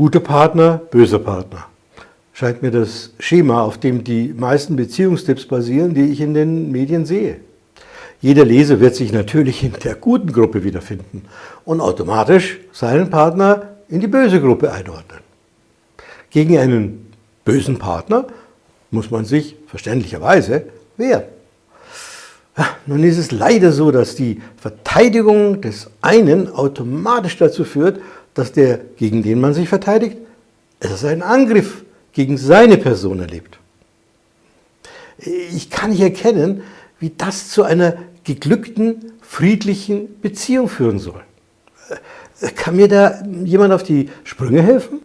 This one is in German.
Guter Partner, böser Partner. Scheint mir das Schema, auf dem die meisten Beziehungstipps basieren, die ich in den Medien sehe. Jeder Leser wird sich natürlich in der guten Gruppe wiederfinden und automatisch seinen Partner in die böse Gruppe einordnen. Gegen einen bösen Partner muss man sich verständlicherweise wehren. Nun ist es leider so, dass die Verteidigung des einen automatisch dazu führt, dass der, gegen den man sich verteidigt, es einen Angriff gegen seine Person erlebt. Ich kann nicht erkennen, wie das zu einer geglückten, friedlichen Beziehung führen soll. Kann mir da jemand auf die Sprünge helfen?